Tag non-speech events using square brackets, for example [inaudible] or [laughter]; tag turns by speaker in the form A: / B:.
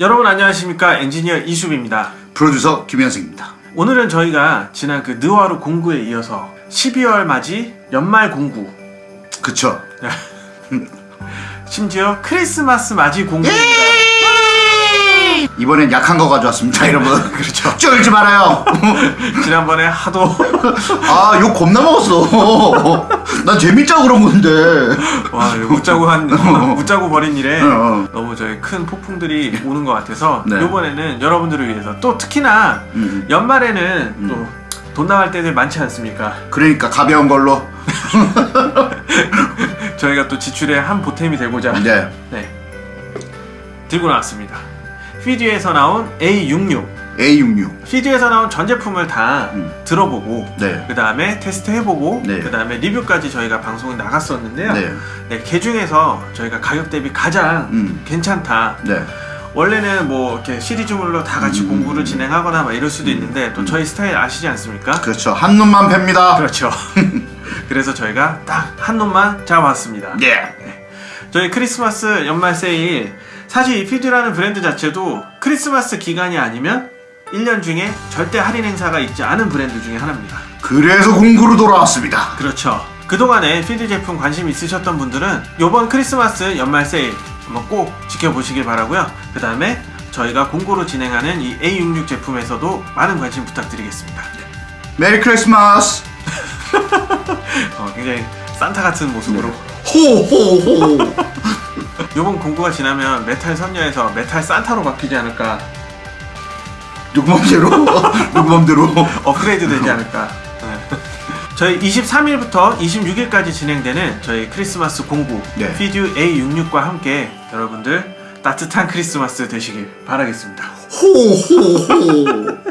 A: 여러분 안녕하십니까? 엔지니어 이수빈입니다.
B: 프로듀서 김현승입니다.
A: 오늘은 저희가 지난 그 느와르 공구에 이어서 12월 맞이 연말 공구.
B: 그쵸? [laughs]
A: 심지어 크리스마스 맞이 공구입니다
B: 이번엔 약한 거 가져왔습니다, 여러분. [laughs] 그렇죠. 쫄지 말아요. [laughs]
A: 지난번에 하도
B: 아, 욕 겁나 먹었어. 난 재밌자고 그런 건데.
A: 와 웃자고 한 웃자고 버린 일에
B: 어, 어.
A: 너무 저희 큰 폭풍들이 오는 것 같아서
B: 네.
A: 이번에는 여러분들을 위해서 또 특히나
B: 음.
A: 연말에는 또돈 나갈 때들 많지 않습니까?
B: 그러니까 가벼운 걸로. [laughs]
A: 저희가 또 지출의 한 보탬이 되고자
B: 네.
A: 네. 들고 나왔습니다. 피디에서 나온 A66.
B: A66.
A: 피디에서 나온 전 제품을 다
B: 음.
A: 들어보고
B: 네.
A: 그 다음에 테스트 해보고
B: 네.
A: 그 다음에 리뷰까지 저희가 방송에 나갔었는데요.
B: 네.
A: 네, 그 중에서 저희가 가격 대비 가장
B: 음.
A: 괜찮다.
B: 네.
A: 원래는 뭐 이렇게 시리즈물로 다 같이
B: 음.
A: 공부를 진행하거나 막 이럴 수도 있는데 또 저희 스타일 아시지 않습니까?
B: 그렇죠. 한 놈만 팹니다.
A: 그렇죠. [laughs] 그래서 저희가 딱 한 놈만 잡아왔습니다.
B: 예.
A: 저희 크리스마스 연말 세일 사실 이 Fidue라는 브랜드 자체도 크리스마스 기간이 아니면 1년 중에 절대 할인 행사가 있지 않은 브랜드 중에 하나입니다.
B: 그래서 공구로 돌아왔습니다.
A: 그렇죠. 그동안에 Fidue 제품 관심 있으셨던 분들은 이번 크리스마스 연말 세일 한번 꼭 지켜보시길 바라고요. 그 다음에 저희가 공구로 진행하는 이 A66 제품에서도 많은 관심 부탁드리겠습니다.
B: Merry Christmas. [laughs]
A: 어, 굉장히 산타 같은 모습으로
B: 호호호. [laughs]
A: 이번 공구가 지나면 메탈 선녀에서 메탈 산타로 바뀌지 않을까
B: 누구 맘대로? 누구 맘대로?
A: 업그레이드 되지 않을까. 네. 저희 23일부터 26일까지 진행되는 저희 크리스마스 공구
B: 네.
A: Fidue A66과 함께 여러분들 따뜻한 크리스마스 되시길 바라겠습니다.
B: 호호호.